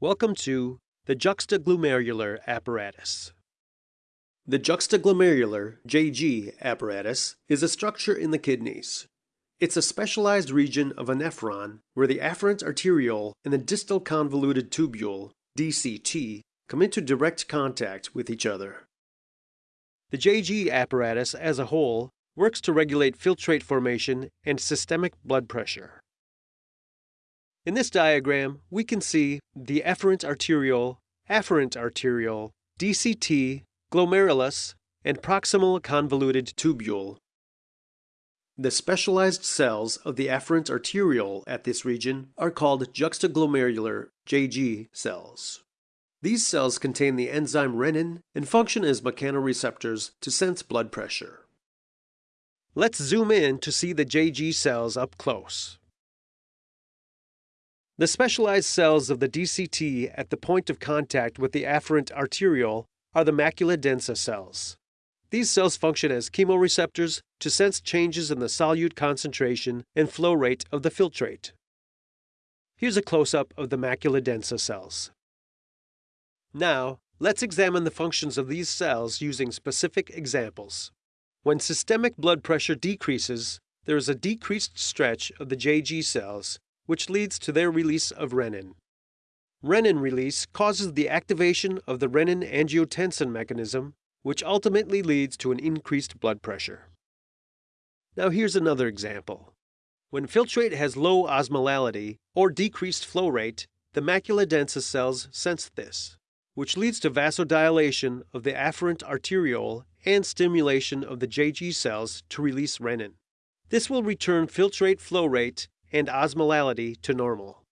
Welcome to the juxtaglomerular apparatus. The juxtaglomerular JG apparatus is a structure in the kidneys. It's a specialized region of a nephron where the afferent arteriole and the distal convoluted tubule, DCT, come into direct contact with each other. The JG apparatus as a whole works to regulate filtrate formation and systemic blood pressure. In this diagram, we can see the efferent arteriole, afferent arteriole, DCT, glomerulus, and proximal convoluted tubule. The specialized cells of the afferent arteriole at this region are called juxtaglomerular JG cells. These cells contain the enzyme renin and function as mechanoreceptors to sense blood pressure. Let's zoom in to see the JG cells up close. The specialized cells of the DCT at the point of contact with the afferent arteriole are the macula densa cells. These cells function as chemoreceptors to sense changes in the solute concentration and flow rate of the filtrate. Here's a close-up of the macula densa cells. Now, let's examine the functions of these cells using specific examples. When systemic blood pressure decreases, there is a decreased stretch of the JG cells, which leads to their release of renin. Renin release causes the activation of the renin-angiotensin mechanism which ultimately leads to an increased blood pressure. Now here's another example. When filtrate has low osmolality or decreased flow rate, the macula densa cells sense this, which leads to vasodilation of the afferent arteriole and stimulation of the JG cells to release renin. This will return filtrate flow rate and osmolality to normal.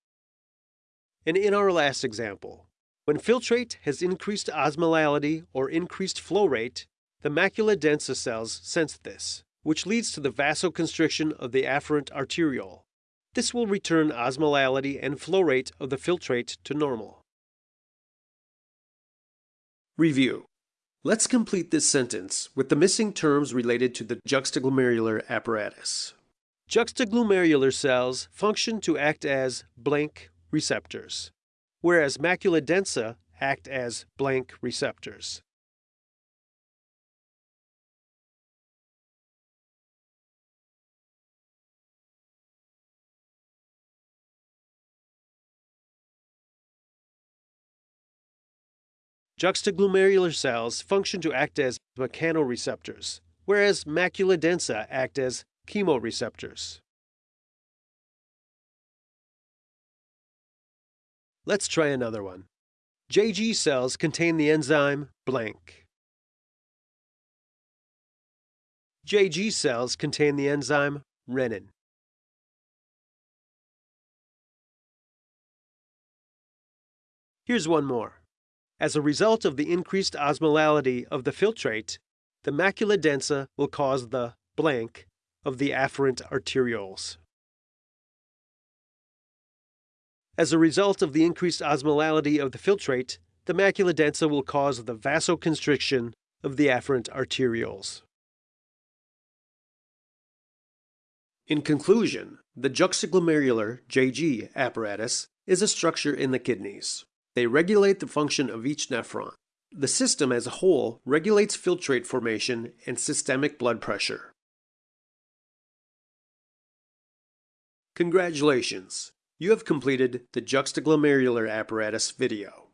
And in our last example, when filtrate has increased osmolality or increased flow rate, the macula densa cells sense this, which leads to the vasoconstriction of the afferent arteriole. This will return osmolality and flow rate of the filtrate to normal. Review. Let's complete this sentence with the missing terms related to the juxtaglomerular apparatus. Juxtaglomerular cells function to act as blank receptors whereas macula densa act as blank receptors. Juxtaglomerular cells function to act as mechanoreceptors, whereas macula densa act as chemoreceptors. Let's try another one. JG cells contain the enzyme blank. JG cells contain the enzyme renin. Here's one more. As a result of the increased osmolality of the filtrate, the macula densa will cause the blank of the afferent arterioles. As a result of the increased osmolality of the filtrate, the macula densa will cause the vasoconstriction of the afferent arterioles. In conclusion, the juxtaglomerular JG apparatus is a structure in the kidneys. They regulate the function of each nephron. The system as a whole regulates filtrate formation and systemic blood pressure. Congratulations! You have completed the juxtaglomerular apparatus video.